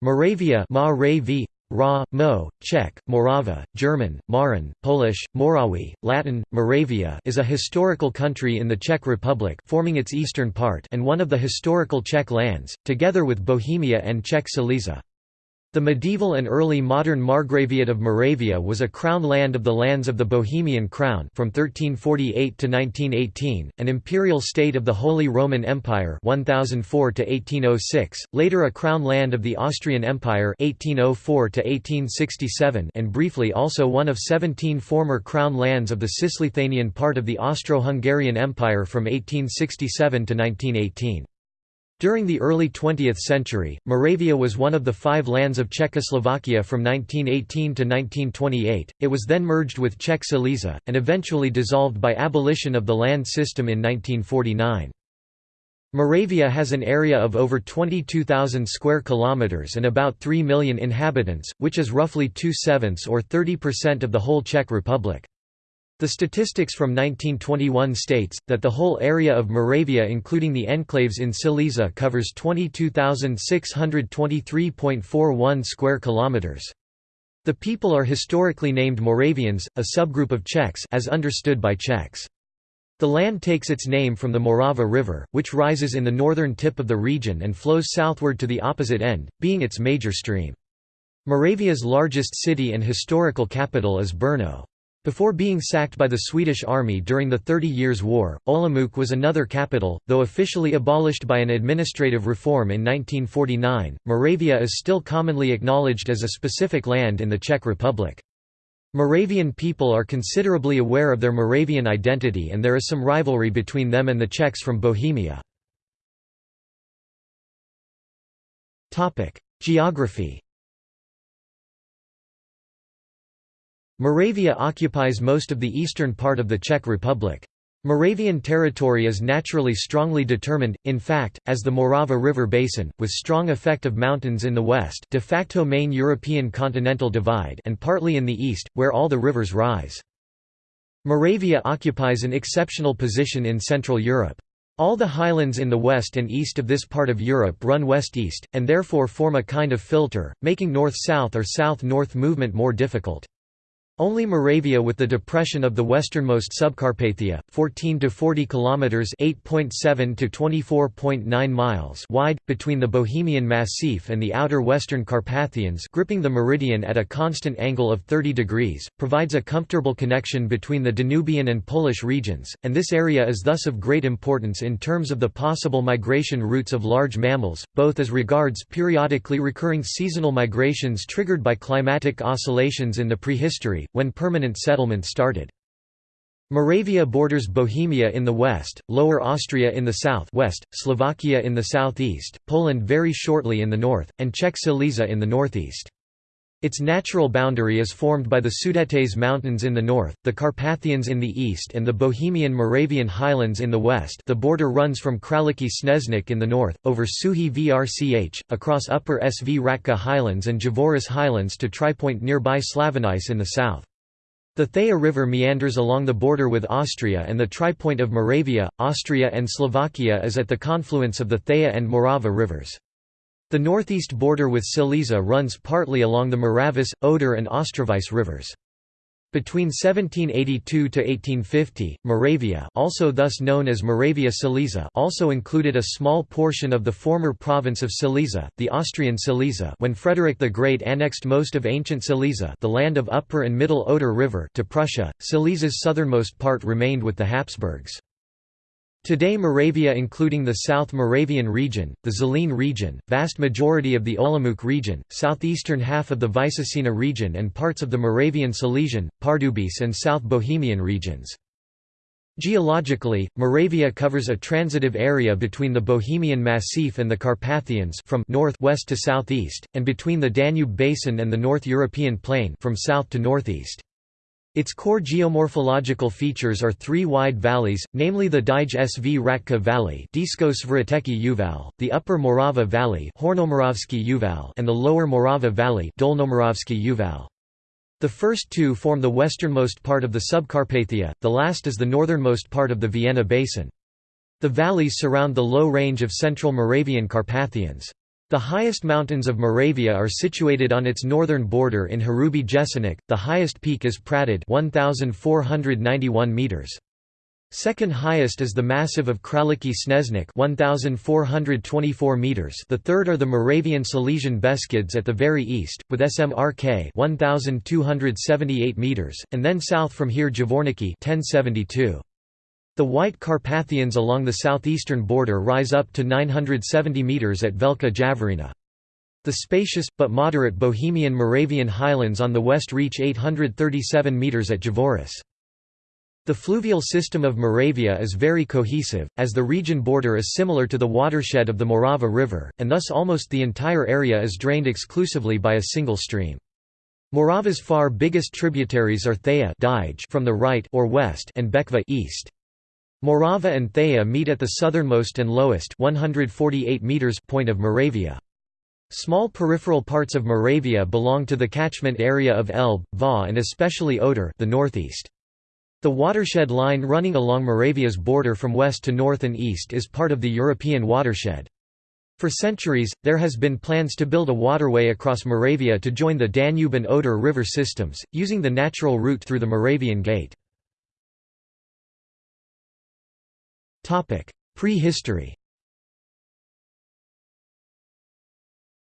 Moravia Ra, Mo, Czech, Morava, German, Mähren, Polish, Morawy, Latin, Moravia is a historical country in the Czech Republic forming its eastern part and one of the historical Czech lands, together with Bohemia and Czech Silesia. The medieval and early modern Margraviate of Moravia was a crown land of the lands of the Bohemian Crown from 1348 to 1918, an imperial state of the Holy Roman Empire 1004 to 1806, later a crown land of the Austrian Empire 1804 to 1867, and briefly also one of 17 former crown lands of the Cisleithanian part of the Austro-Hungarian Empire from 1867 to 1918. During the early 20th century, Moravia was one of the five lands of Czechoslovakia from 1918 to 1928, it was then merged with Czech Silesia, and eventually dissolved by abolition of the land system in 1949. Moravia has an area of over 22,000 square kilometers and about 3 million inhabitants, which is roughly two-sevenths or 30% of the whole Czech Republic. The statistics from 1921 states, that the whole area of Moravia including the enclaves in Silesia covers 22,623.41 square kilometers. The people are historically named Moravians, a subgroup of Czechs as understood by Czechs. The land takes its name from the Morava River, which rises in the northern tip of the region and flows southward to the opposite end, being its major stream. Moravia's largest city and historical capital is Brno. Before being sacked by the Swedish army during the Thirty Years' War, Olomouc was another capital, though officially abolished by an administrative reform in 1949. Moravia is still commonly acknowledged as a specific land in the Czech Republic. Moravian people are considerably aware of their Moravian identity and there is some rivalry between them and the Czechs from Bohemia. Geography Moravia occupies most of the eastern part of the Czech Republic. Moravian territory is naturally strongly determined, in fact, as the Morava River basin, with strong effect of mountains in the west de facto main European continental divide and partly in the east, where all the rivers rise. Moravia occupies an exceptional position in Central Europe. All the highlands in the west and east of this part of Europe run west-east, and therefore form a kind of filter, making north-south or south-north movement more difficult. Only Moravia with the depression of the westernmost Subcarpathia, 14 to 40 kilometers (8.7 to 24.9 miles) wide between the Bohemian Massif and the outer western Carpathians, gripping the meridian at a constant angle of 30 degrees, provides a comfortable connection between the Danubian and Polish regions, and this area is thus of great importance in terms of the possible migration routes of large mammals, both as regards periodically recurring seasonal migrations triggered by climatic oscillations in the prehistory when permanent settlement started. Moravia borders Bohemia in the west, Lower Austria in the south west, Slovakia in the southeast, Poland very shortly in the north, and Czech Silesia in the northeast. Its natural boundary is formed by the Sudetes Mountains in the north, the Carpathians in the east and the Bohemian Moravian Highlands in the west the border runs from Králický Sněžník in the north, over Suchý vrch, across Upper Svratka Highlands and Javořice Highlands to Tripoint nearby Slavonice in the south. The Thaya River meanders along the border with Austria and the tripoint of Moravia, Austria and Slovakia is at the confluence of the Thaya and Morava rivers. The northeast border with Silesia runs partly along the Moravice, Oder and Ostravice rivers. Between 1782 to 1850, Moravia, also thus known as Moravia Silesia, also included a small portion of the former province of Silesia, the Austrian Silesia, when Frederick the Great annexed most of ancient Silesia, the land of Upper and Middle Oder River, to Prussia. Silesia's southernmost part remained with the Habsburgs. Today Moravia including the South Moravian region, the Zlín region, vast majority of the Olomouc region, southeastern half of the Vysočina region and parts of the Moravian Silesian, Pardubice and South Bohemian regions. Geologically, Moravia covers a transitive area between the Bohemian Massif and the Carpathians from north west to southeast, and between the Danube Basin and the North European Plain from south to northeast. Its core geomorphological features are three wide valleys, namely the Dyje-Svratka Valley Uval, the Upper Morava Valley Uval, and the Lower Morava Valley Uval. The first two form the westernmost part of the Subcarpathia, the last is the northernmost part of the Vienna Basin. The valleys surround the low range of central Moravian Carpathians. The highest mountains of Moravia are situated on its northern border in Hrubý Jeseník. The highest peak is Praděd 1491 meters. Second highest is the massif of Králický Sněžník 1424 meters. The third are the Moravian Silesian Beskids at the very east with SMRK 1278 meters and then south from here Javorníky 1072. The White Carpathians along the southeastern border rise up to 970 metres at Velká Javořina. The spacious, but moderate Bohemian Moravian highlands on the west reach 837 metres at Javořice. The fluvial system of Moravia is very cohesive, as the region border is similar to the watershed of the Morava River, and thus almost the entire area is drained exclusively by a single stream. Morava's far biggest tributaries are Thaya from the right or west and Bečva east. Morava and Thaya meet at the southernmost and lowest 148 meters point of Moravia. Small peripheral parts of Moravia belong to the catchment area of Elbe, Váh and especially Oder the northeast. The watershed line running along Moravia's border from west to north and east is part of the European watershed. For centuries, there has been plans to build a waterway across Moravia to join the Danube and Oder river systems, using the natural route through the Moravian Gate. Prehistory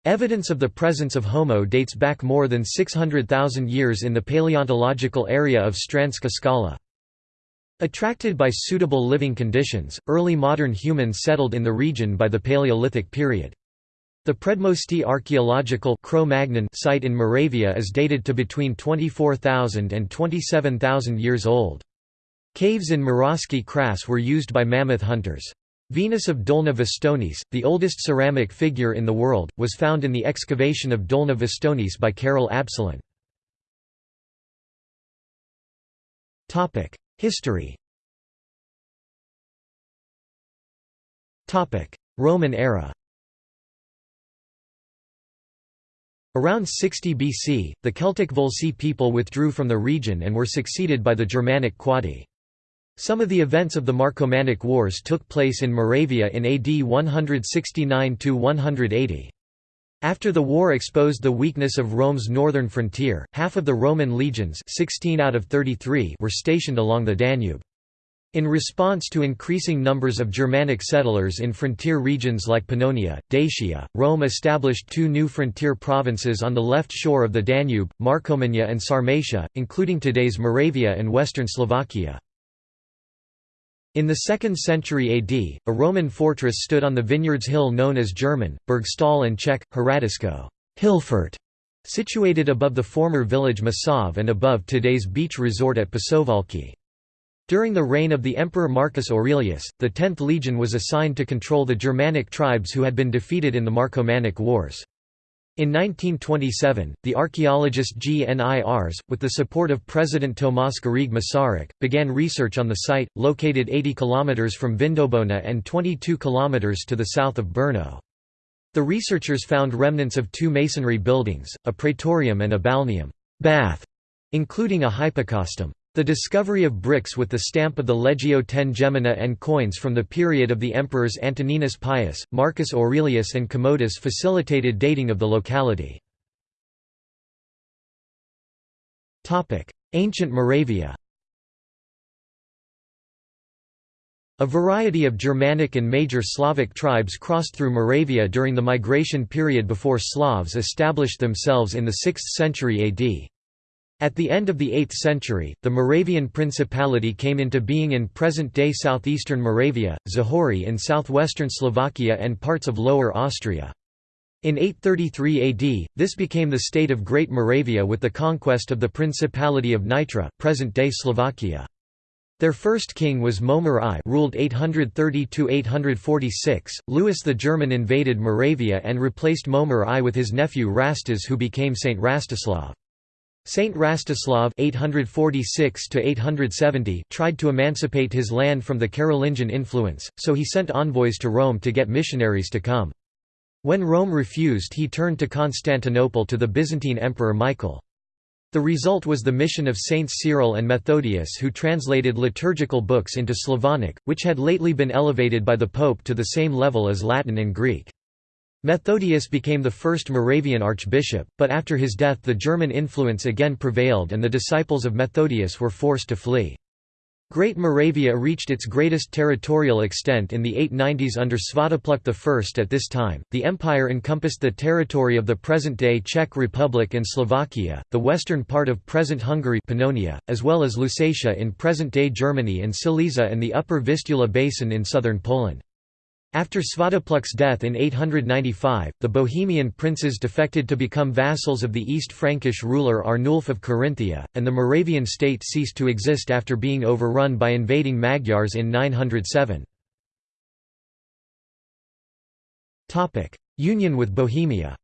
Evidence of the presence of Homo dates back more than 600,000 years in the paleontological area of Stranska Skala. Attracted by suitable living conditions, early modern humans settled in the region by the Paleolithic period. The Predmosti archaeological site in Moravia is dated to between 24,000 and 27,000 years old. Caves in Moravský Kras were used by mammoth hunters. Venus of Dolní Věstonice, the oldest ceramic figure in the world, was found in the excavation of Dolní Věstonice by Karel Absolon. History Roman era Around 60 BC, the Celtic Volcae people withdrew from the region and were succeeded by the Germanic Quadi. Some of the events of the Marcomannic Wars took place in Moravia in AD 169–180. After the war exposed the weakness of Rome's northern frontier, half of the Roman legions 16 out of 33 were stationed along the Danube. In response to increasing numbers of Germanic settlers in frontier regions like Pannonia, Dacia, Rome established two new frontier provinces on the left shore of the Danube, Marcomannia and Sarmatia, including today's Moravia and western Slovakia. In the 2nd century AD, a Roman fortress stood on the vineyards hill known as German, Burgstall and Czech, Hradisko Hillfort", situated above the former village Mušov and above today's beach resort at Pasohlávky. During the reign of the Emperor Marcus Aurelius, the 10th legion was assigned to control the Germanic tribes who had been defeated in the Marcomannic Wars. In 1927, the archaeologist Gnirs, with the support of President Tomas Garrigue Masaryk, began research on the site, located 80 km from Vindobona and 22 km to the south of Brno. The researchers found remnants of two masonry buildings, a praetorium and a balneum bath, including a hypocaustum. The discovery of bricks with the stamp of the Legio X Gemina and coins from the period of the emperors Antoninus Pius, Marcus Aurelius and Commodus facilitated dating of the locality. Ancient Moravia A variety of Germanic and major Slavic tribes crossed through Moravia during the migration period before Slavs established themselves in the 6th century AD. At the end of the 8th century, the Moravian Principality came into being in present-day southeastern Moravia, Záhorie in southwestern Slovakia and parts of Lower Austria. In 833 AD, this became the state of Great Moravia with the conquest of the Principality of Nitra present-day Slovakia. Their first king was Mojmír I ruled 830–846. Louis the German invaded Moravia and replaced Mojmír I with his nephew Rastiz who became Saint Rastislav. Saint Rastislav (846–870) tried to emancipate his land from the Carolingian influence, so he sent envoys to Rome to get missionaries to come. When Rome refused he turned to Constantinople to the Byzantine Emperor Michael. The result was the mission of Saints Cyril and Methodius who translated liturgical books into Slavonic, which had lately been elevated by the Pope to the same level as Latin and Greek. Methodius became the first Moravian archbishop, but after his death the German influence again prevailed and the disciples of Methodius were forced to flee. Great Moravia reached its greatest territorial extent in the 890s under Svatopluk I. At this time, the empire encompassed the territory of the present-day Czech Republic and Slovakia, the western part of present Hungary Pannonia, as well as Lusatia in present-day Germany and Silesia and the upper Vistula basin in southern Poland. After Svatopluk's death in 895, the Bohemian princes defected to become vassals of the East Frankish ruler Arnulf of Carinthia, and the Moravian state ceased to exist after being overrun by invading Magyars in 907. Union with Bohemia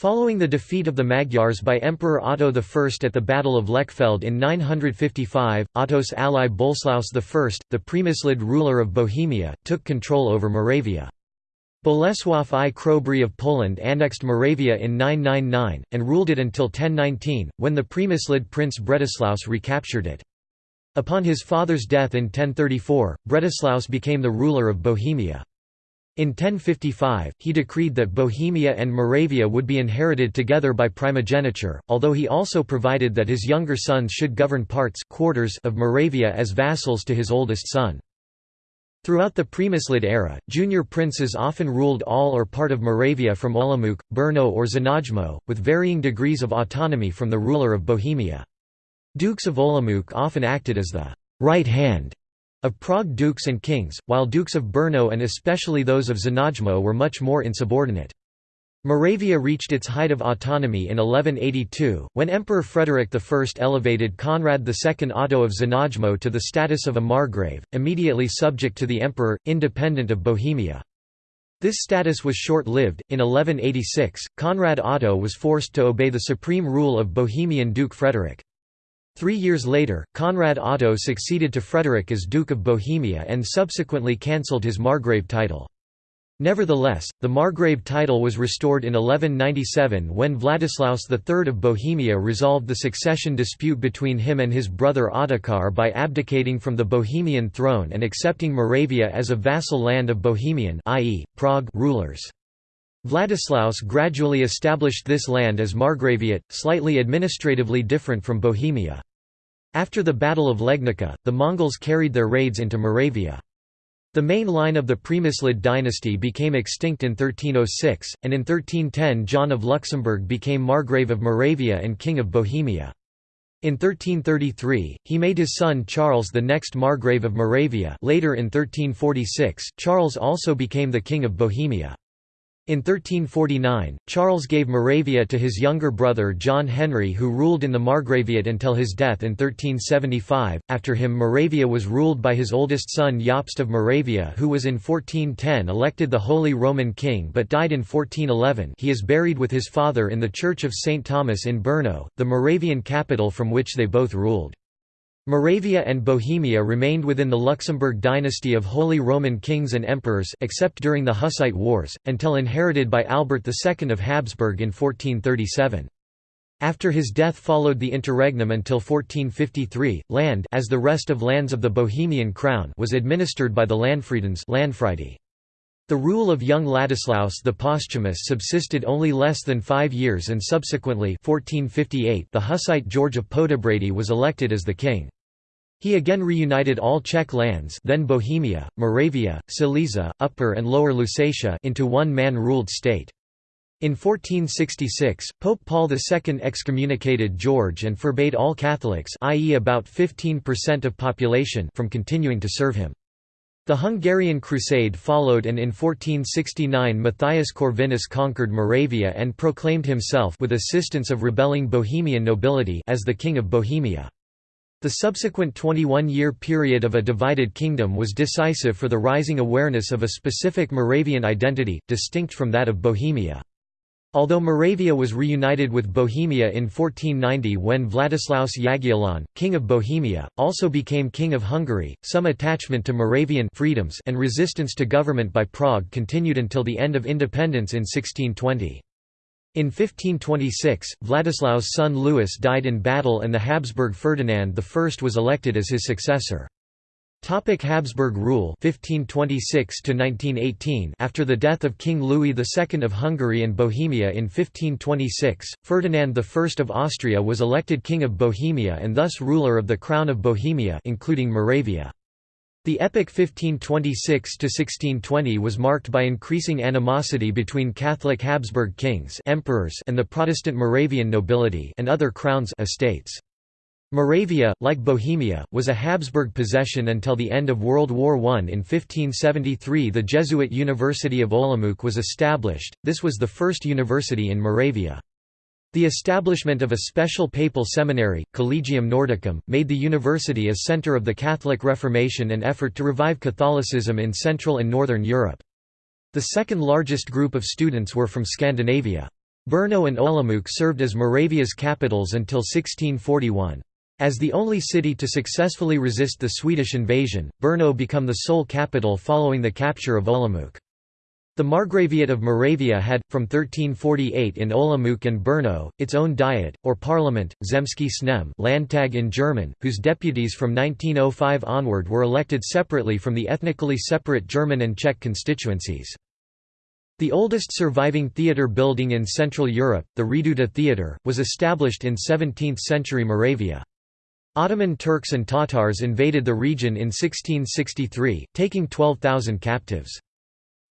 Following the defeat of the Magyars by Emperor Otto I at the Battle of Lechfeld in 955, Otto's ally Boleslaus I, the Premyslid ruler of Bohemia, took control over Moravia. Bolesław I Chrobry of Poland annexed Moravia in 999, and ruled it until 1019, when the Premyslid prince Bretislaus recaptured it. Upon his father's death in 1034, Bretislaus became the ruler of Bohemia. In 1055, he decreed that Bohemia and Moravia would be inherited together by primogeniture, although he also provided that his younger sons should govern parts quarters of Moravia as vassals to his oldest son. Throughout the Premyslid era, junior princes often ruled all or part of Moravia from Olomouc, Brno or Znojmo, with varying degrees of autonomy from the ruler of Bohemia. Dukes of Olomouc often acted as the right hand of Prague dukes and kings, while dukes of Brno and especially those of Znojmo were much more insubordinate. Moravia reached its height of autonomy in 1182, when Emperor Frederick I elevated Conrad II Otto of Znojmo to the status of a margrave, immediately subject to the emperor, independent of Bohemia. This status was short-lived. In 1186, Conrad Otto was forced to obey the supreme rule of Bohemian Duke Frederick. Three years later, Conrad Otto succeeded to Frederick as Duke of Bohemia and subsequently cancelled his Margrave title. Nevertheless, the Margrave title was restored in 1197 when Vladislaus III of Bohemia resolved the succession dispute between him and his brother Ottokar by abdicating from the Bohemian throne and accepting Moravia as a vassal land of Bohemian i.e., Prague rulers. Vladislaus gradually established this land as Margraviate, slightly administratively different from Bohemia. After the Battle of Legnica, the Mongols carried their raids into Moravia. The main line of the Premyslid dynasty became extinct in 1306, and in 1310 John of Luxembourg became Margrave of Moravia and King of Bohemia. In 1333, he made his son Charles the next Margrave of Moravia later in 1346, Charles also became the King of Bohemia. In 1349, Charles gave Moravia to his younger brother John Henry who ruled in the Margraviate until his death in 1375. After him Moravia was ruled by his oldest son Jobst of Moravia who was in 1410 elected the Holy Roman King but died in 1411 he is buried with his father in the Church of St. Thomas in Brno, the Moravian capital from which they both ruled. Moravia and Bohemia remained within the Luxembourg dynasty of Holy Roman kings and emperors except during the Hussite Wars, until inherited by Albert II of Habsburg in 1437. After his death followed the interregnum until 1453, land as the rest of lands of the Bohemian crown was administered by the Landfriedens the rule of young Ladislaus the Posthumous subsisted only less than five years and subsequently 1458 the Hussite George of Poděbrady was elected as the king. He again reunited all Czech lands then Bohemia, Moravia, Silesia, Upper and Lower Lusatia into one man-ruled state. In 1466, Pope Paul II excommunicated George and forbade all Catholics i.e. about 15% of population from continuing to serve him. The Hungarian Crusade followed and in 1469 Matthias Corvinus conquered Moravia and proclaimed himself with assistance of rebelling Bohemian nobility as the King of Bohemia. The subsequent 21-year period of a divided kingdom was decisive for the rising awareness of a specific Moravian identity, distinct from that of Bohemia. Although Moravia was reunited with Bohemia in 1490 when Vladislaus Jagiellon, king of Bohemia, also became king of Hungary, some attachment to Moravian freedoms and resistance to government by Prague continued until the end of independence in 1620. In 1526, Vladislaus' son Louis died in battle and the Habsburg Ferdinand I was elected as his successor. Topic Habsburg rule 1526 to 1918 After the death of King Louis II of Hungary and Bohemia in 1526 Ferdinand I of Austria was elected king of Bohemia and thus ruler of the crown of Bohemia including Moravia The epoch 1526 to 1620 was marked by increasing animosity between Catholic Habsburg kings emperors and the Protestant Moravian nobility and other crowns estates Moravia, like Bohemia, was a Habsburg possession until the end of World War I. In 1573 the Jesuit University of Olomouc was established, this was the first university in Moravia. The establishment of a special papal seminary, Collegium Nordicum, made the university a centre of the Catholic Reformation and effort to revive Catholicism in Central and Northern Europe. The second largest group of students were from Scandinavia. Brno and Olomouc served as Moravia's capitals until 1641. As the only city to successfully resist the Swedish invasion, Brno became the sole capital following the capture of Olomouc. The Margraviate of Moravia had, from 1348 in Olomouc and Brno, its own diet, or parliament, Zemský sněm Landtag in German, whose deputies from 1905 onward were elected separately from the ethnically separate German and Czech constituencies. The oldest surviving theatre building in Central Europe, the Reduta Theatre, was established in 17th-century Moravia. Ottoman Turks and Tatars invaded the region in 1663, taking 12,000 captives.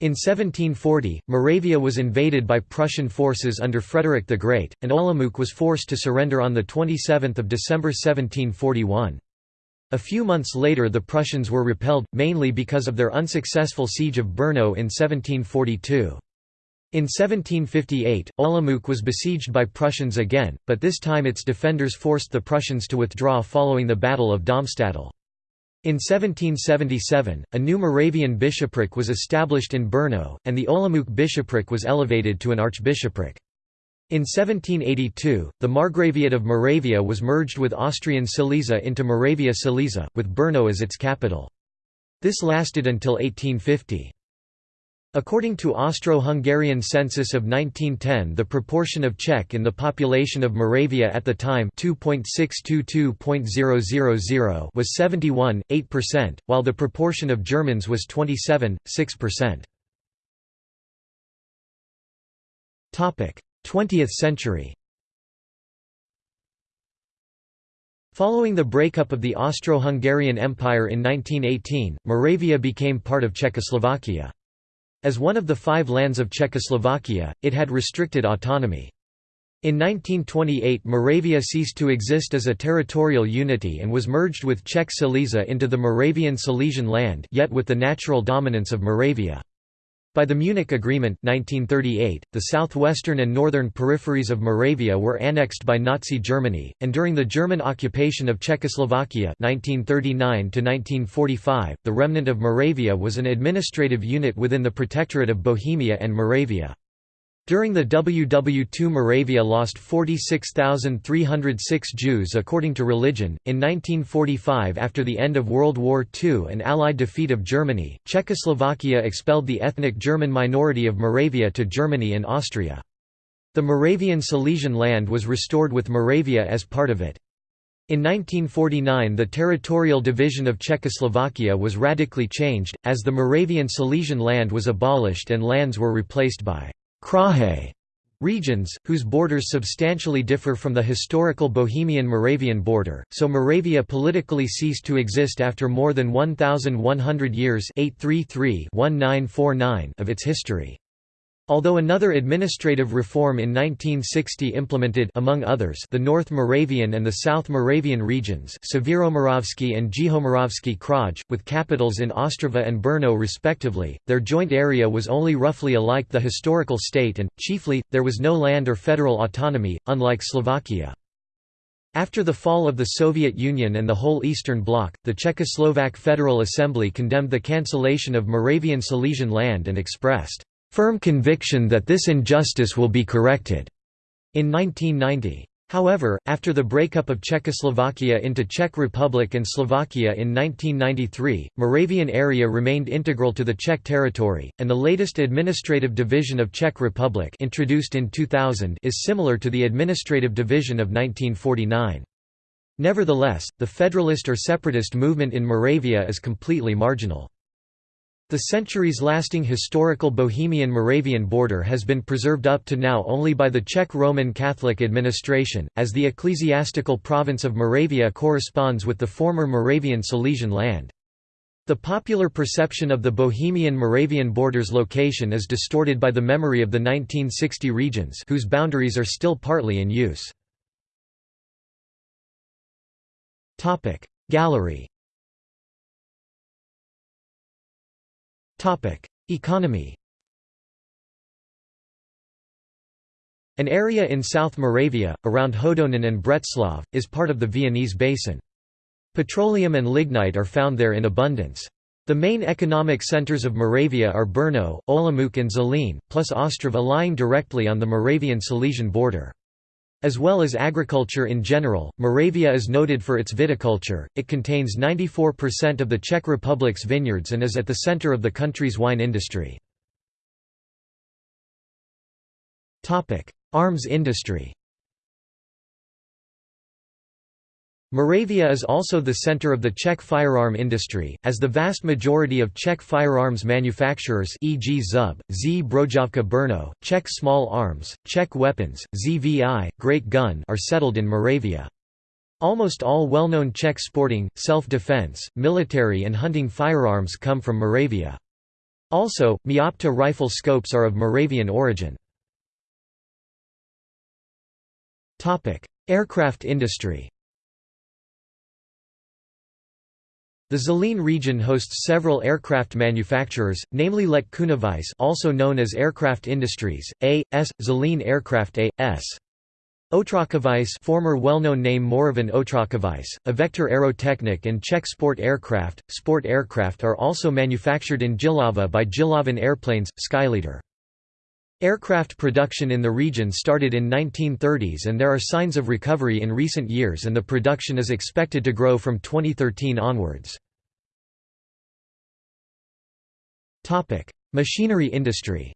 In 1740, Moravia was invaded by Prussian forces under Frederick the Great, and Olomouc was forced to surrender on 27 December 1741. A few months later the Prussians were repelled, mainly because of their unsuccessful siege of Brno in 1742. In 1758, Olomouc was besieged by Prussians again, but this time its defenders forced the Prussians to withdraw following the Battle of Domstadtl. In 1777, a new Moravian bishopric was established in Brno, and the Olomouc bishopric was elevated to an archbishopric. In 1782, the Margraviate of Moravia was merged with Austrian Silesia into Moravia Silesia, with Brno as its capital. This lasted until 1850. According to Austro-Hungarian census of 1910 the proportion of Czech in the population of Moravia at the time 2.622.000 was 71.8%, while the proportion of Germans was 27.6%. 20th century Following the breakup of the Austro-Hungarian Empire in 1918, Moravia became part of Czechoslovakia. As one of the five lands of Czechoslovakia, it had restricted autonomy. In 1928 Moravia ceased to exist as a territorial unity and was merged with Czech Silesia into the Moravian Silesian land yet with the natural dominance of Moravia. By the Munich Agreement 1938, the southwestern and northern peripheries of Moravia were annexed by Nazi Germany, and during the German occupation of Czechoslovakia 1939 the remnant of Moravia was an administrative unit within the Protectorate of Bohemia and Moravia. During the WW2 Moravia lost 46,306 Jews according to religion. In 1945 after the end of World War II and Allied defeat of Germany, Czechoslovakia expelled the ethnic German minority of Moravia to Germany and Austria. The Moravian Silesian land was restored with Moravia as part of it. In 1949 the territorial division of Czechoslovakia was radically changed, as the Moravian Silesian land was abolished and lands were replaced by Kraje regions, whose borders substantially differ from the historical Bohemian-Moravian border, so Moravia politically ceased to exist after more than 1,100 years 833-1949 of its history. Although another administrative reform in 1960 implemented among others the North Moravian and the South Moravian regions Severomoravsky and Jihomoravsky Kraj, with capitals in Ostrava and Brno respectively, their joint area was only roughly alike the historical state and, chiefly, there was no land or federal autonomy, unlike Slovakia. After the fall of the Soviet Union and the whole Eastern Bloc, the Czechoslovak Federal Assembly condemned the cancellation of Moravian Silesian land and expressed firm conviction that this injustice will be corrected. In 1990. However, after the breakup of Czechoslovakia into Czech Republic and Slovakia in 1993, Moravian area remained integral to the Czech territory, and the latest administrative division of Czech Republic introduced in 2000 is similar to the administrative division of 1949. Nevertheless, the federalist or separatist movement in Moravia is completely marginal. The centuries-lasting historical Bohemian-Moravian border has been preserved up to now only by the Czech Roman Catholic administration, as the ecclesiastical province of Moravia corresponds with the former Moravian Silesian land. The popular perception of the Bohemian-Moravian border's location is distorted by the memory of the 1960 regions whose boundaries are still partly in use. Gallery Economy An area in South Moravia, around Hodonín and Břeclav, is part of the Viennese Basin. Petroleum and lignite are found there in abundance. The main economic centers of Moravia are Brno, Olomouc and Zlín, plus Ostrava lying directly on the Moravian-Silesian border. As well as agriculture in general, Moravia is noted for its viticulture, it contains 94% of the Czech Republic's vineyards and is at the center of the country's wine industry. Arms industry Moravia is also the center of the Czech firearm industry, as the vast majority of Czech firearms manufacturers e.g. Zub, Zbrojovka Brno, Czech Small Arms, Czech Weapons, ZVI, Great Gun are settled in Moravia. Almost all well-known Czech sporting, self-defense, military and hunting firearms come from Moravia. Also, Meopta rifle scopes are of Moravian origin. Aircraft industry The Zlín region hosts several aircraft manufacturers, namely Let Kunovice also known as Aircraft Industries, A.S., Zlín Aircraft A.S. Otrokovice former well-known name Moravan Otrokovice, Evektor-Aerotechnik and Czech Sport Aircraft. Sport aircraft are also manufactured in Jihlava by Jihlavan Airplanes, Skyleader. Aircraft production in the region started in 1930s and there are signs of recovery in recent years and the production is expected to grow from 2013 onwards. Machinery industry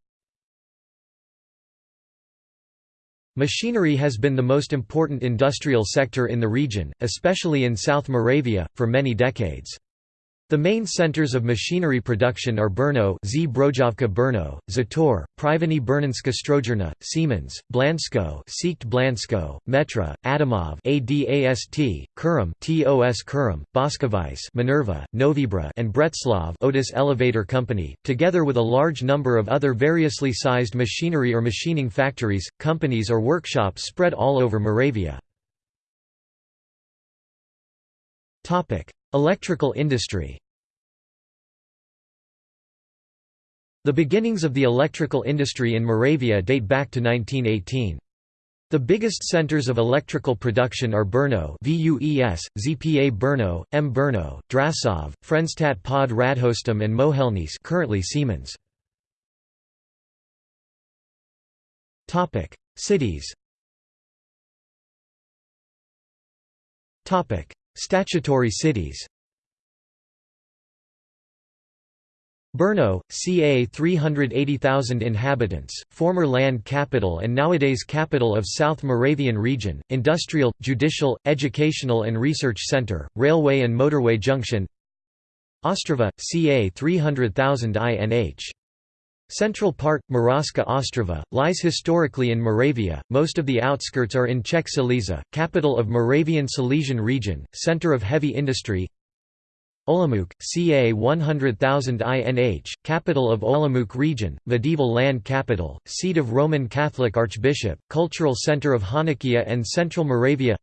Machinery has been the most important industrial sector in the region, especially in South Moravia, for many decades. The main centers of machinery production are Brno Zbrojovka Brno, Zetor, První brněnská strojírna, Siemens, Blansko Siekt Blansko, Metra, Adamov ADAST, Kuřim TOS Kuřim, Boskovice Minerva, Novibra and Břeclav Otis Elevator Company, together with a large number of other variously sized machinery or machining factories, companies or workshops spread all over Moravia. Electrical industry The beginnings of the electrical industry in Moravia date back to 1918. The biggest centers of electrical production are Brno VUES, ZPA Brno, M Brno, Drasov, Frenštát pod Radhoštěm and Mohelnice currently Siemens. Cities Statutory cities Brno, ca 380,000 inhabitants, former land capital and nowadays capital of South Moravian region, industrial, judicial, educational and research center, railway and motorway junction Ostrava, ca 300,000 INH. Central part, Moravska Ostrava, lies historically in Moravia, most of the outskirts are in Czech Silesia, capital of Moravian Silesian region, center of heavy industry Olomouc, ca. 100,000 INH, capital of Olomouc region, medieval land capital, seat of Roman Catholic Archbishop, cultural center of Hanakia and Central Moravia.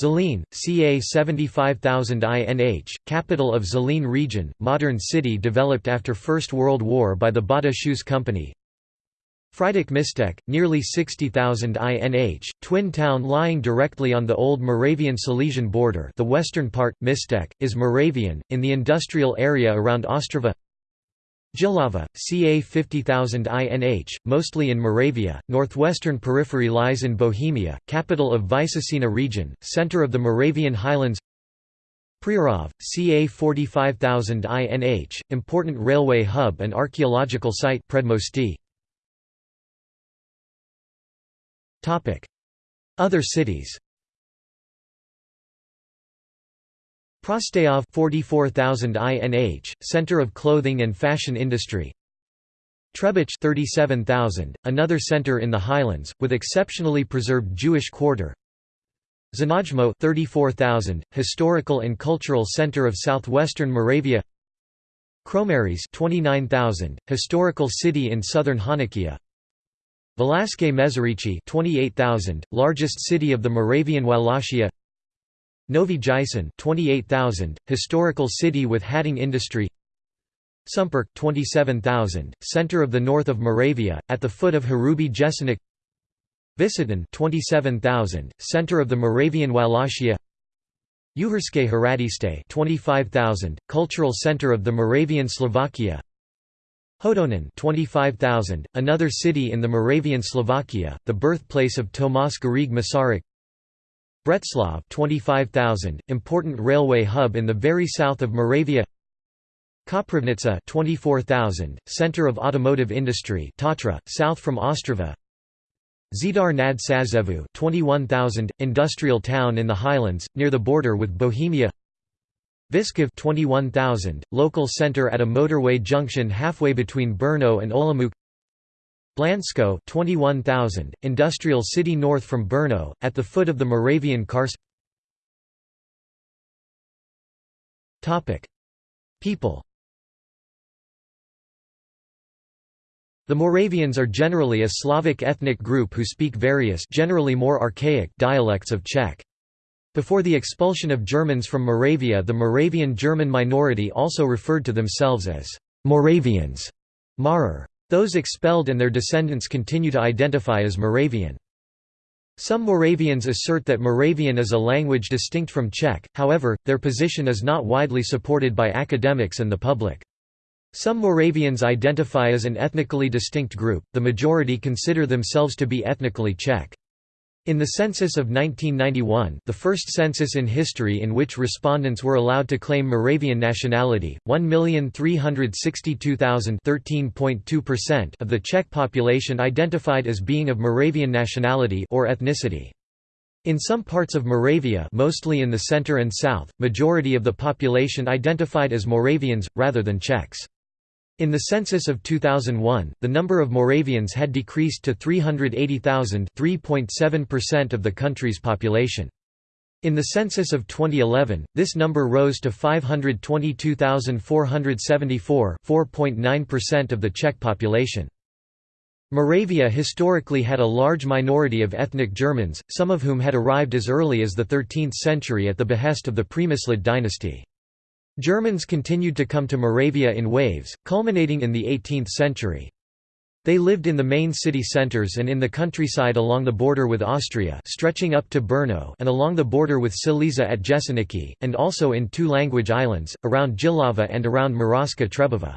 Zlín, ca. 75,000 INH, capital of Zlín region, modern city developed after First World War by the Bata Shoes Company Frýdek Místek, nearly 60,000 INH, twin town lying directly on the old Moravian Silesian border the western part, Místek, is Moravian, in the industrial area around Ostrava Jihlava, ca 50,000 INH, mostly in Moravia, northwestern periphery lies in Bohemia, capital of Vysočina region, center of the Moravian highlands Přerov, ca 45,000 INH, important railway hub and archaeological site Predmostí. Other cities Prostějov 44000 INH, center of clothing and fashion industry. Třebíč 37,000, another center in the highlands with exceptionally preserved Jewish quarter. Znojmo 34,000, historical and cultural center of southwestern Moravia. Kroměříž 29,000, historical city in southern Hanakia. Valašské Meziříčí 28,000, largest city of the Moravian Wallachia. Nový Jičín 28,000, historical city with hatting industry. Sumperk 27,000, center of the north of Moravia, at the foot of Hrubý Jeseník. Vsetín 27,000, center of the Moravian Wallachia. Uherske Hradište 25,000, cultural center of the Moravian Slovakia Hodonin 25,000, another city in the Moravian Slovakia, the birthplace of Tomas Garrigue Masaryk. Břeclav 25,000, important railway hub in the very south of Moravia. Kopřivnice 24,000, center of automotive industry Tatra, south from Ostrava. Žďár nad Sázavou 21,000, industrial town in the highlands, near the border with Bohemia Vyškov 21,000, local center at a motorway junction halfway between Brno and Olomouc. Blansko 21,000, industrial city north from Brno, at the foot of the Moravian Karst People. The Moravians are generally a Slavic ethnic group who speak various generally more archaic dialects of Czech. Before the expulsion of Germans from Moravia the Moravian German minority also referred to themselves as Moravians. Mährer. Those expelled and their descendants continue to identify as Moravian. Some Moravians assert that Moravian is a language distinct from Czech, however, their position is not widely supported by academics and the public. Some Moravians identify as an ethnically distinct group, the majority consider themselves to be ethnically Czech. In the census of 1991 the first census in history in which respondents were allowed to claim Moravian nationality, 1,362,000 of the Czech population identified as being of Moravian nationality or ethnicity. In some parts of Moravia mostly in the center and south, majority of the population identified as Moravians, rather than Czechs. In the census of 2001, the number of Moravians had decreased to 380,000 3.7% of the country's population. In the census of 2011, this number rose to 522,474 4.9% of the Czech population. Moravia historically had a large minority of ethnic Germans, some of whom had arrived as early as the 13th century at the behest of the Přemyslid dynasty. Germans continued to come to Moravia in waves, culminating in the 18th century. They lived in the main city centers and in the countryside along the border with Austria stretching up to Brno and along the border with Silesia at Jeseníky, and also in two-language islands, around Jihlava and around Moravská Třebová.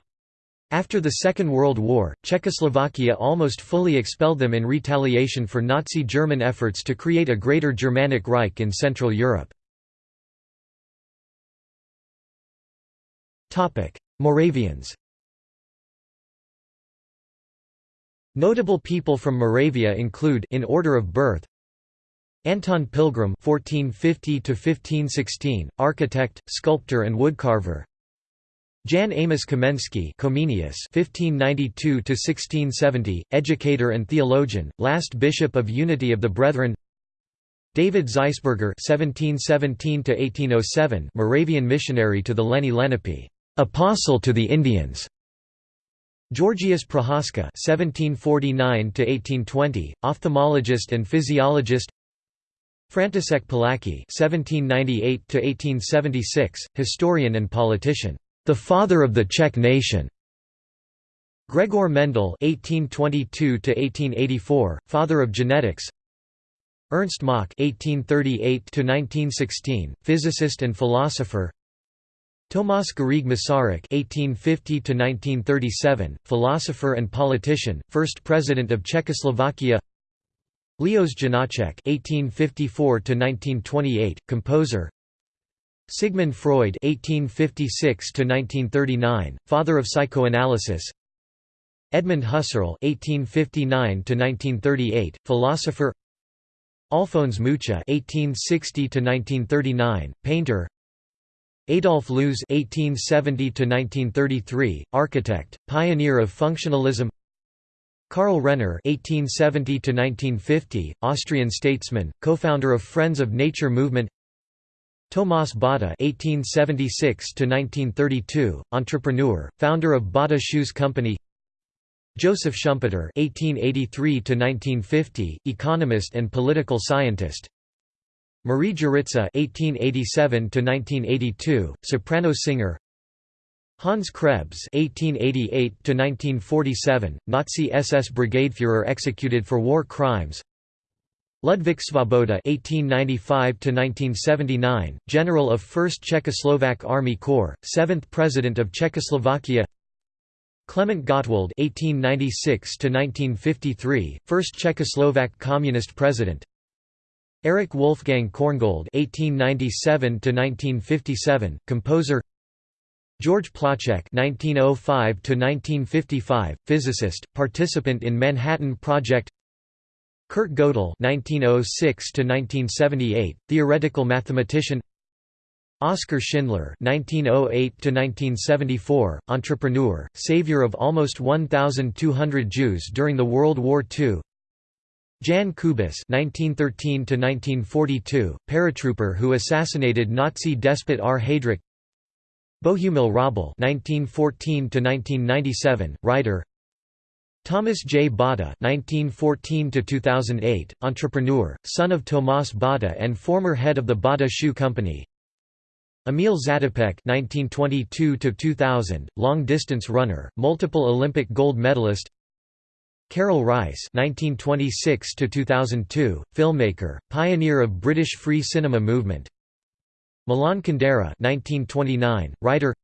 After the Second World War, Czechoslovakia almost fully expelled them in retaliation for Nazi German efforts to create a Greater Germanic Reich in Central Europe. Moravians Notable people from Moravia include in order of birth Anton Pilgram (1450–1516), architect, sculptor, and woodcarver. Jan Amos Komensky Comenius (1592–1670), educator and theologian, last bishop of Unity of the Brethren. David Zeisberger (1717–1807), Moravian missionary to the Lenni Lenape. Apostle to the Indians. Georgius Prochaska (1749–1820), ophthalmologist and physiologist. František Palacký (1798–1876), historian and politician, the father of the Czech nation. Gregor Mendel (1822–1884), father of genetics. Ernst Mach (1838–1916), physicist and philosopher. Tomas Garrigue Masaryk (1850–1937), philosopher and politician, first president of Czechoslovakia. Leos Janáček (1854–1928), composer. Sigmund Freud (1856–1939), father of psychoanalysis. Edmund Husserl (1859–1938), philosopher. Alphonse Mucha (1860–1939), painter. Adolf Loos (1870–1933), architect, pioneer of functionalism. Karl Renner (1870–1950), Austrian statesman, co-founder of Friends of Nature movement. Tomas Bata (1876–1932), entrepreneur, founder of Bata Shoes Company. Joseph Schumpeter (1883–1950), economist and political scientist. Marie Jeritza (1887–1982), soprano singer. Hans Krebs (1888–1947), Nazi SS brigadeführer executed for war crimes. Ludvík Svoboda (1895–1979), general of 1st Czechoslovak Army Corps, 7th President of Czechoslovakia. Klement Gottwald (1896–1953), first Czechoslovak Communist President. Erich Wolfgang Korngold (1897–1957), composer. George Placzek (1905–1955), physicist, participant in Manhattan Project. Kurt Gödel (1906–1978), theoretical mathematician. Oskar Schindler (1908–1974), entrepreneur, savior of almost 1,200 Jews during the World War II. Jan Kubis (1913–1942), paratrooper who assassinated Nazi despot R. Heydrich. Bohumil Hrabal (1914–1997), writer. Thomas J. Bata (1914–2008), entrepreneur, son of Tomas Bata and former head of the Bata Shoe Company. Emil Zatopek (1922–2000), long-distance runner, multiple Olympic gold medalist. Karel Reisz (1926–2002), filmmaker, pioneer of British free cinema movement. Milan Kundera (1929), writer.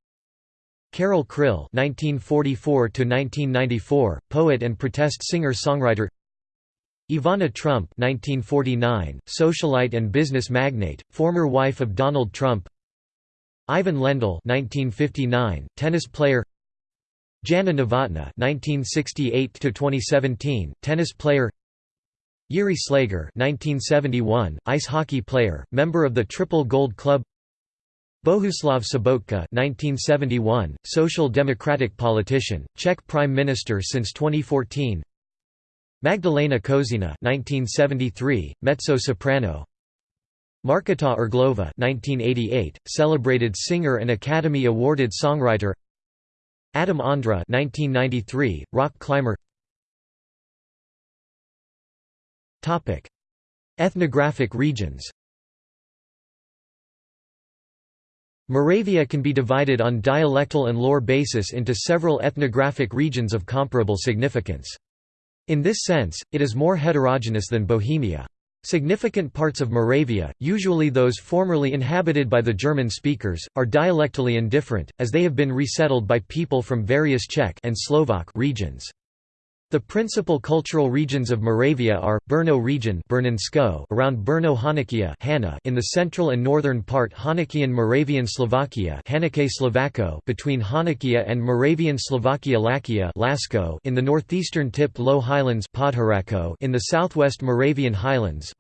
Karel Kryl (1944–1994), poet and protest singer-songwriter. Ivana Trump (1949), socialite and business magnate, former wife of Donald Trump. Ivan Lendl (1959), tennis player. Jana Novotná (1968–2017), tennis player. Yuri Slager (1971), ice hockey player, member of the Triple Gold Club. Bohuslav Sobotka (1971), social democratic politician, Czech prime minister since 2014. Magdalena Kožená (1973), mezzo-soprano. Marketa Irglova (1988), celebrated singer and Academy Awarded songwriter. Adam Ondra 1993, rock climber Topic. Ethnographic regions Moravia can be divided on dialectal and lore basis into several ethnographic regions of comparable significance. In this sense, it is more heterogeneous than Bohemia. Significant parts of Moravia, usually those formerly inhabited by the German speakers, are dialectally indifferent, as they have been resettled by people from various Czech and Slovak regions. The principal cultural regions of Moravia are, Brno region around Brno Hanakia in the central and northern part Honekian Moravian Slovakia between Hanakia and Moravian Slovakia Lakia Lasko in the northeastern tip Low Highlands in the southwest Moravian Highlands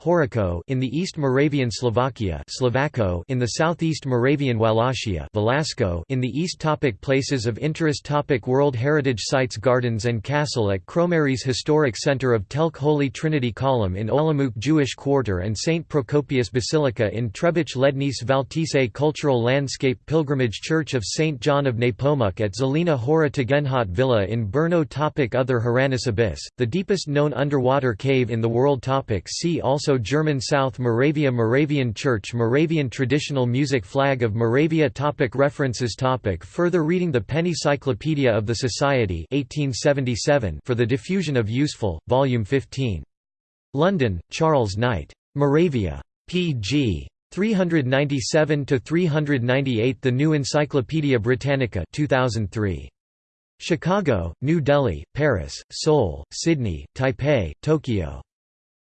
in the east Moravian Slovakia in the southeast Moravian Wallachia Valašsko in the east topic Places of interest topic World Heritage Sites Gardens and Castle at Kro Kroměříž historic center of Telč Holy Trinity Column in Olomouc Jewish Quarter and St. Procopius Basilica in Třebíč Lednice Valtice Cultural Landscape Pilgrimage Church of St. John of Nepomuk at Zelená Hora Tugendhat Villa in Brno topic Other Hranice Abyss, the deepest known underwater cave in the world topic See also German South Moravia Moravian Church Moravian Traditional Music Flag of Moravia topic References topic Further reading The Penny Cyclopedia of the Society 1877 for the Diffusion of Useful, Volume 15. London, Charles Knight. Moravia. p.g. 397–398 The New Encyclopaedia Britannica 2003. Chicago, New Delhi, Paris, Seoul, Sydney, Taipei, Tokyo.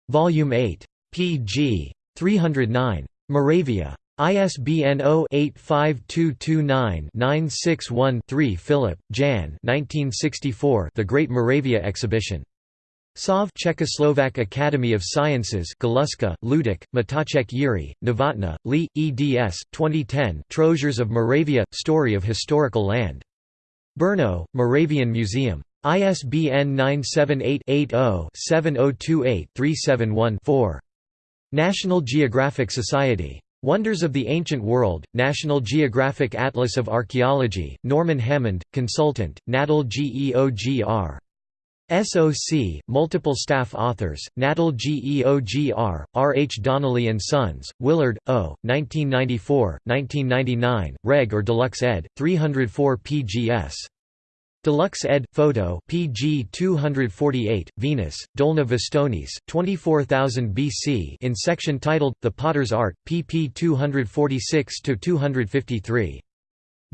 Volume 8. pg. 309. Moravia. ISBN 0-85229-961-3 Philip, Jan The Great Moravia Exhibition. Sov Czechoslovak Academy of Sciences Galuska, Luděk, Matacek Yuri, Novotna, Li, eds. 2010 Treasures of Moravia – Story of Historical Land. Brno, Moravian Museum. ISBN 978-80-7028-371-4. National Geographic Society. Wonders of the Ancient World, National Geographic Atlas of Archaeology, Norman Hammond, Consultant, Natal GEOGR. SOC, multiple staff authors, Natal GEOGR, R. H. Donnelly & Sons, Willard, O., 1994, 1999, Reg or Deluxe ed., 304 pgs. Deluxe ed. Photo PG 248, Venus, Dolní Věstonice, 24000 BC in section titled, The Potter's Art, pp 246–253.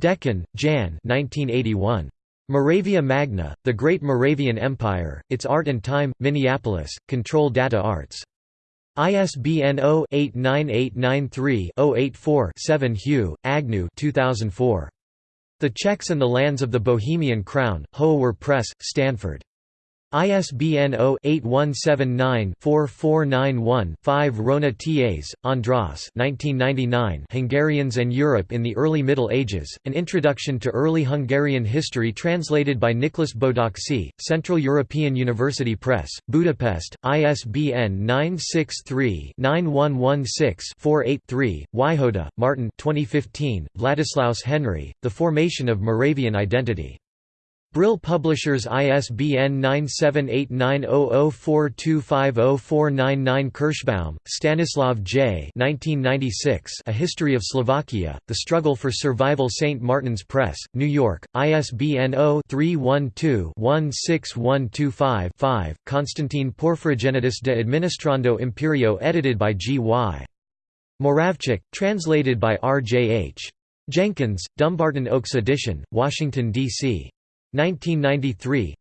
Decken, Jan 1981. Moravia Magna, The Great Moravian Empire, Its Art and Time, Minneapolis, Control Data Arts. ISBN 0-89893-084-7 Hugh, Agnew 2004. The Czechs and the Lands of the Bohemian Crown, Hoover Press, Stanford. ISBN 0-8179-4491-5 Rona Tás, András Hungarians and Europe in the Early Middle Ages, An Introduction to Early Hungarian History translated by Nicholas Bodoczky, Central European University Press, Budapest, ISBN 963-9116-48-3, Wihoda, Martin 2015, Vladislaus Henry, The Formation of Moravian Identity. Brill Publishers ISBN 9789004250499 Kirschbaum, Stanislav J. 1996 A History of Slovakia, The Struggle for Survival St. Martin's Press, New York, ISBN 0-312-16125-5, Konstantin Porphyrogenitus de Administrando Imperio edited by G. Y. Moravcsik, translated by R. J. H. Jenkins, Dumbarton Oaks edition, Washington, D.C. 1993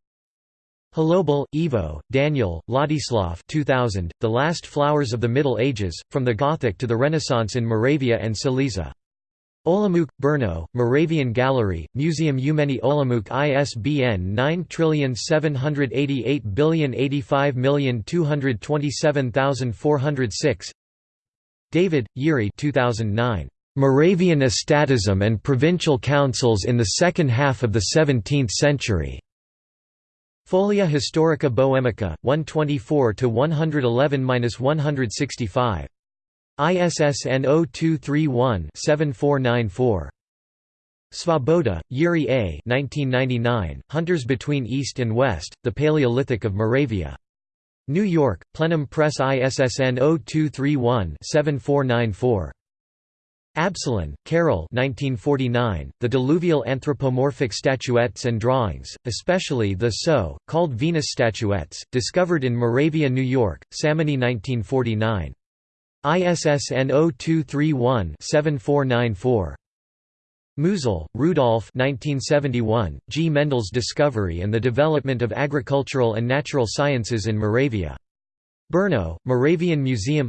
Hlobil, Ivo, Daniel, Ladislav 2000, The Last Flowers of the Middle Ages, From the Gothic to the Renaissance in Moravia and Silesia. Olomouc, Brno, Moravian Gallery, Museum Umeni Olomouc ISBN 9788085227406 David, Yuri 2009. Moravian estatism and provincial councils in the second half of the 17th century. Folia Historica Bohemica, 124–111–165. ISSN 0231-7494. Svoboda, Yuri A. 1999, Hunters Between East and West, The Paleolithic of Moravia. New York, Plenum Press ISSN 0231-7494. Absolon, Karel 1949, The Diluvial Anthropomorphic Statuettes and Drawings, especially the so, called Venus statuettes, discovered in Moravia, New York, Samony 1949. ISSN 0231-7494. Musil, Rudolf 1971, G. Mendel's Discovery and the Development of Agricultural and Natural Sciences in Moravia. Brno, Moravian Museum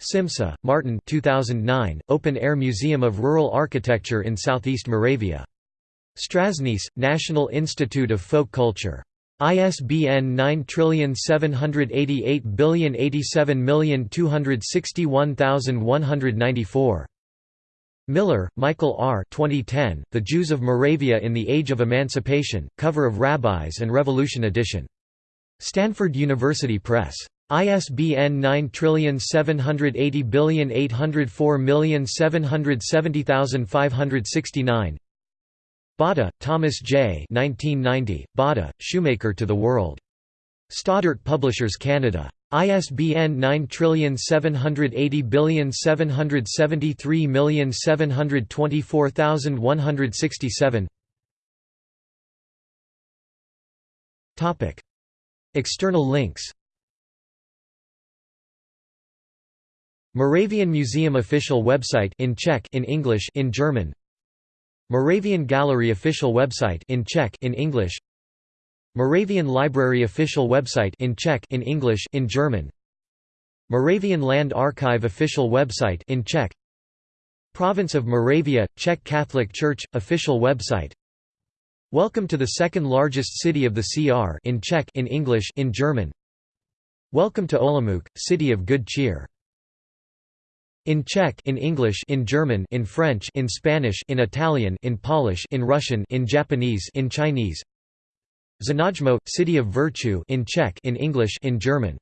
Simsa, Martin 2009, Open-Air Museum of Rural Architecture in Southeast Moravia. Strážnice, National Institute of Folk Culture. ISBN 9788087261194. Miller, Michael R. 2010, The Jews of Moravia in the Age of Emancipation, cover of Rabbis and Revolution edition. Stanford University Press. ISBN 9780804770569 Bata, Thomas J. 1990, Bata, Shoemaker to the World. Stoddart Publishers Canada. ISBN 9780773724167 External links Moravian Museum official website in Czech in English in German. Moravian Gallery official website in Czech in English. Moravian Library official website in Czech in English in German. Moravian Land Archive official website in Czech. Province of Moravia Czech Catholic Church official website. Welcome to the second largest city of the CR in Czech in English in German. Welcome to Olomouc, city of good cheer. In Czech in English in German in French in Spanish in Italian in Polish in Russian in Japanese in Chinese. Znojmo, city of virtue in Czech in English in German